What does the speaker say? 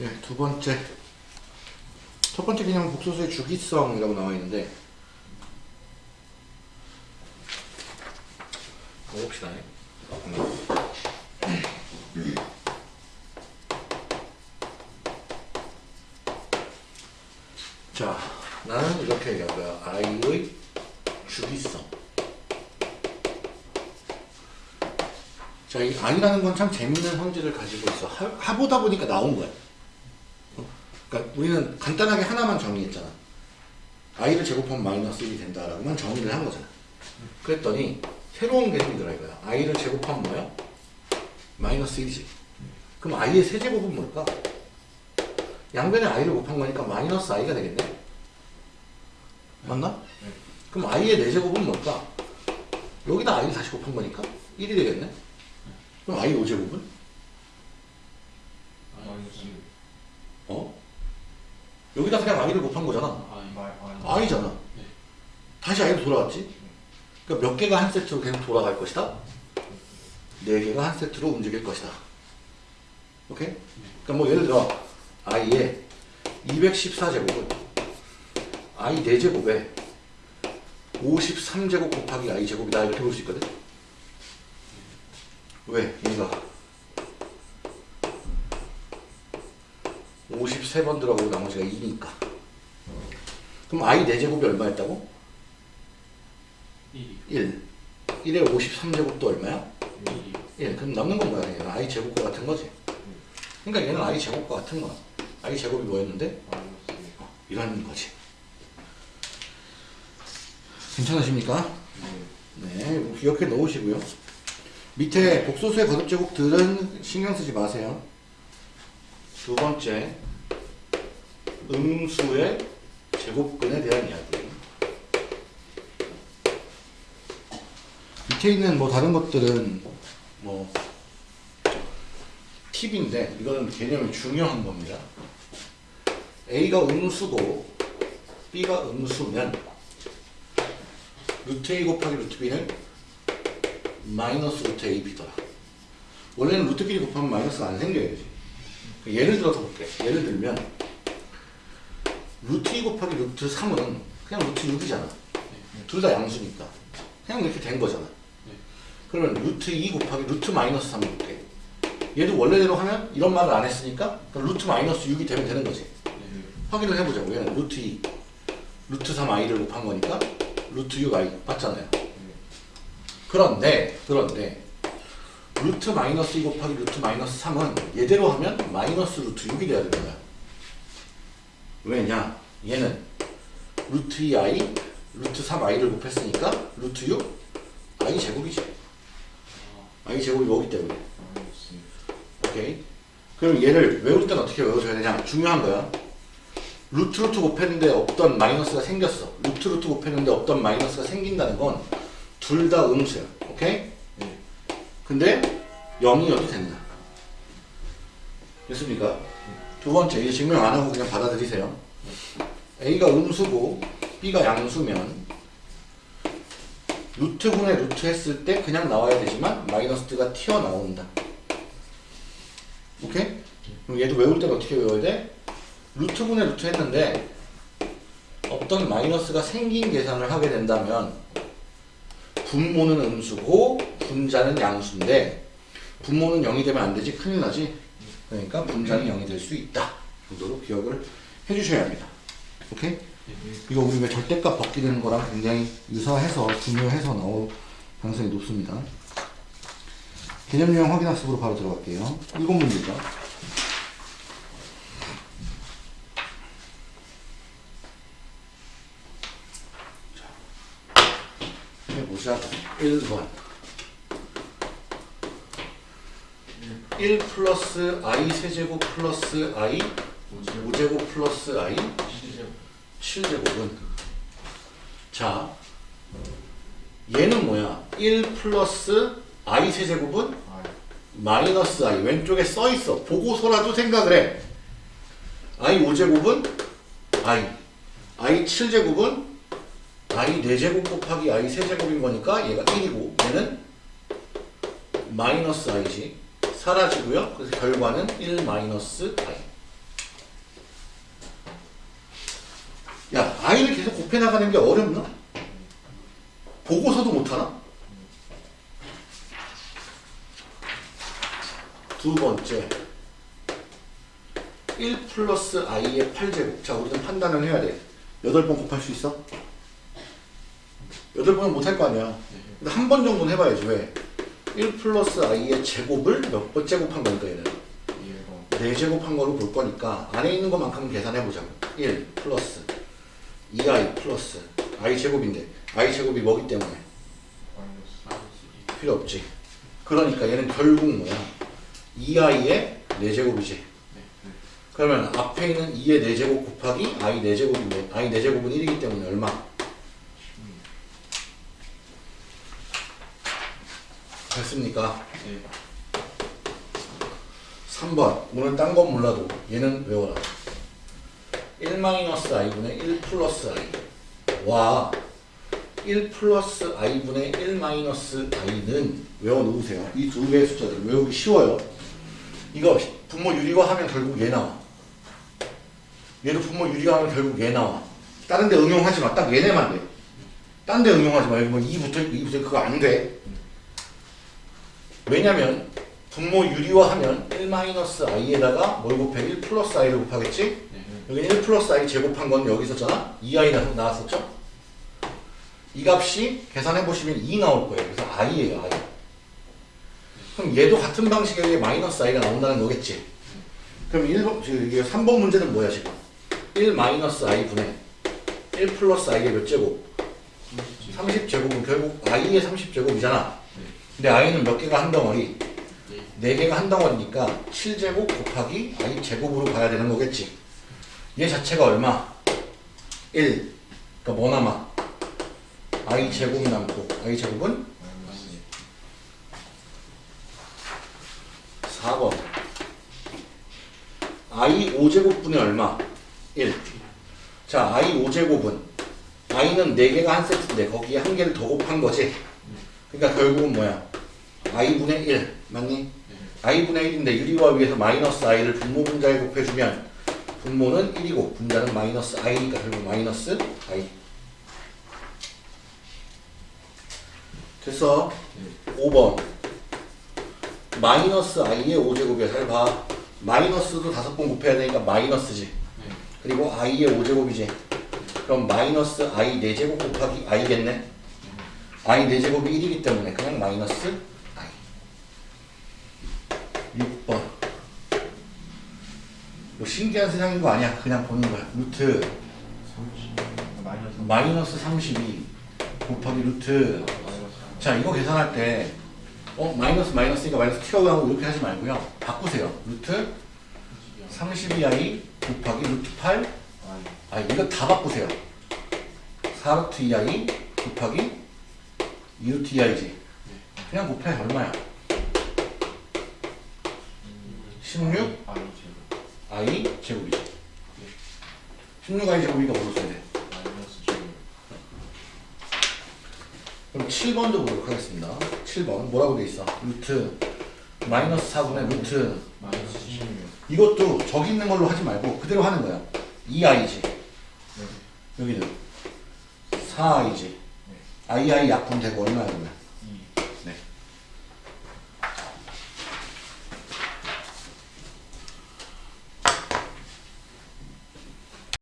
예, 두 번째. 첫 번째 개념은 복소수의 주기성이라고 나와 있는데, 봅시다. 자, 나는 이렇게 얘기할 거야. 아이의 주기성. 자, 이 아이라는 건 참 재밌는 성질을 가지고 있어. 하, 하보다 보니까 나온 거야. 어? 그러니까 우리는 간단하게 하나만 정의했잖아. 아이를 제곱하면 마이너스 1이 된다라고만 정의를 한 거잖아. 그랬더니 새로운 개념이 들어 이거야. 아이를 제곱하면 뭐야? 마이너스 1이지. 그럼 아이의 세제곱은 뭘까? 양변에 i를 곱한 거니까 마이너스 i가 되겠네. 맞나? 네. 그럼 i의 4제곱은 뭘까? 여기다 i를 다시 곱한 거니까 1이 되겠네. 그럼 i 5제곱은? 마이너스 어? 여기다 그냥 i를 곱한 거잖아. 아이. 네. 다시 i로 돌아왔지? 그러니까 몇 개가 한 세트로 계속 돌아갈 것이다? 네 개가 한 세트로 움직일 것이다. 오케이? 그러니까 뭐 예를 들어 i의 214제곱은 i 4제곱에 53제곱 곱하기 i 제곱이다 이렇게 볼 수 있거든? 왜? 얘가 53번 들어가고 나머지가 2니까. 그럼 i 4제곱이 얼마였다고? 1이 1 1에 53제곱도 얼마야? 1이 1 그럼 남는 건 뭐야? 얘는? i 제곱과 같은 거지? 그러니까 얘는 i 제곱과 같은 거야. i 제곱이 뭐였는데? 이런 거지. 괜찮으십니까? 네. 기억해 놓으시고요. 밑에 복소수의 거듭 제곱들은 신경 쓰지 마세요. 두 번째 음수의 제곱근에 대한 이야기 밑에 있는 뭐 다른 것들은 뭐 팁인데 이거는 개념이 중요한 겁니다. A가 음수고 B가 음수면 루트 A 곱하기 루트 B는 마이너스 루트 A, B더라. 원래는 루트끼리 곱하면 마이너스가 안 생겨야 되지. 예를 들어서 볼게. 예를 들면 루트 2 곱하기 루트 3은 그냥 루트 6이잖아. 둘다 양수니까. 그냥 이렇게 된 거잖아. 네. 그러면 루트 2 곱하기 루트 마이너스 3 볼게. 얘도 원래대로 하면 이런 말을 안 했으니까 루트 마이너스 6이 되면 되는 거지. 네. 확인을 해보자고. 얘는 루트 2, 루트 3 i를 곱한 거니까 루트 6 i 맞잖아요. 그런데 그런데 루트 마이너스 2 곱하기 루트 마이너스 3은 얘대로 하면 마이너스 루트 6이 돼야 되는 거야. 왜냐? 얘는 루트 2 i, 루트 3 i를 곱했으니까 루트 6 i 제곱이지. i 제곱이 뭐기 때문에. 오케이. 그럼 얘를 외울 땐 어떻게 외워줘야 되냐? 중요한 거야. 루트 루트 곱했는데 없던 마이너스가 생겼어. 루트 루트 곱했는데 없던 마이너스가 생긴다는 건 둘 다 음수야. 오케이? 네. 근데 0이어도 된다. 됐습니까? 두 번째, 이제 증명 안 하고 그냥 받아들이세요. A가 음수고 B가 양수면 루트분의 루트 했을 때 그냥 나와야 되지만 마이너스 가 튀어나온다. 오케이? 그럼 얘도 외울 때는 어떻게 외워야 돼? 루트분의 루트 했는데 어떤 마이너스가 생긴 계산을 하게 된다면 분모는 음수고 분자는 양수인데 분모는 0이 되면 안 되지 큰일 나지 그러니까 분자는 0이 될 수 있다 정도로 기억을 해주셔야 합니다. 오케이? 이거 우리 왜 절대값 벗기는 거랑 굉장히 유사해서 중요해서 나올 가능성이 높습니다. 개념 유형 확인 학습으로 바로 들어갈게요. 일곱 문제죠. 해보자. 1번 1 플러스 i 세제곱 플러스 i 5제곱 플러스 i 7제곱 은 자 얘는 뭐야? 1 플러스 i 세제곱은 마이너스 i 왼쪽에 써있어. 보고서라도 생각을 해. i 5제곱은 i i 7제곱은 i 4제곱 곱하기 i 세제곱인 거니까 얘가 1이고 얘는 마이너스 i지 사라지고요. 그래서 결과는 1 마이너스 i. 야, i를 계속 곱해나가는 게 어렵나? 보고서도 못하나? 두 번째 1 플러스 i의 8제곱 자 우리 좀 판단을 해야 돼 8번 곱할 수 있어? 8번은 못할 거 아니야 근데 한 번 정도는 해봐야지 왜? 1 플러스 i의 제곱을 몇 번 제곱한 거니까 얘는? 4제곱한 거로 볼 거니까 안에 있는 것만큼은 계산해보자고. 1 플러스 2i 플러스 i 제곱인데 i 제곱이 뭐기 때문에? 필요 없지. 그러니까 얘는 결국 뭐야? 2i의 4제곱이지. 그러면 앞에 있는 2의 4제곱 곱하기 i 4제곱인데 i 4제곱은 1이기 때문에 얼마? 됐습니까? 3번. 오늘 딴 건 몰라도 얘는 외워라. 1-i분의 1 플러스 i 와. 1 플러스 i분의 1 마이너스 i는 외워놓으세요. 이 두 개의 숫자들. 외우기 쉬워요. 이거 분모 유리화 하면 결국 얘 나와. 얘도 분모 유리화 하면 결국 얘 나와. 다른 데 응용하지 마딱 얘네만 돼 딴 데 응용하지 마. 여기 뭐 2부터 2부터 그거 안돼 왜냐면 분모 유리화 하면 1-i에다가 뭘 곱해? 1 플러스 i를 곱하겠지? 여기 1 플러스 i 제곱한 건 여기 있었잖아? 2i 나- 나왔었죠? 이 값이 계산해보시면 2 나올 거예요. 그래서 i예요, i. 그럼 얘도 같은 방식의 마이너스 i가 나온다는 거겠지? 그럼 1번, 지금 이게 3번 문제는 뭐야, 지금? 1 마이너스 i 분의 1 플러스 i의 몇 제곱? 30제곱은 결국 i의 30제곱이잖아. 근데 i는 몇 개가 한 덩어리? 4개가 한 덩어리니까 7제곱 곱하기 i 제곱으로 가야 되는 거겠지. 얘 자체가 얼마? 1. 그러니까 뭐 남아? i 제곱 남고 i 제곱은 4번. i 5제곱분의 얼마? 1. 자, i 5제곱은 i는 4개가 한 세트인데 거기에 한 개를 더 곱한 거지. 그러니까 결국은 뭐야? i분의 1 맞니? i분의 1인데 유리화 위에서 마이너스 i를 분모 분자에 곱해주면 분모는 1이고 분자는 마이너스 i니까 결국 마이너스 i 됐어 5번. 마이너스 i의 5제곱이야. 잘 봐. 마이너스도 다섯 번 곱해야 되니까 마이너스지. 그리고 i의 5제곱이지. 그럼 마이너스 i 4제곱 곱하기 i겠네 i 4제곱이 1이기 때문에 그냥 마이너스 i 6번. 뭐 신기한 세상인 거 아니야. 그냥 보는 거야. 루트. 마이너스 32 곱하기 루트. 자 이거 계산할 때 어? 마이너스 마이너스니까 마이너스 튀어나오고 이렇게 하지 말고요. 바꾸세요. 루트 32i 곱하기 루트 8 아 이거 다 바꾸세요. 4루트 2i 곱하기 2루트 2i지 그냥 곱해 얼마야? 16 i 제곱이지. 16i 제곱이니까 뭐로 써야 돼? 그럼 7번도 보도록 하겠습니다. 7번. 뭐라고 돼 있어? 루트. 마이너스 4분의 루트. 이것도 저기 있는 걸로 하지 말고 그대로 하는 거야. 2i지. 여기는 4i지 i 약분 되고 얼마야 그러면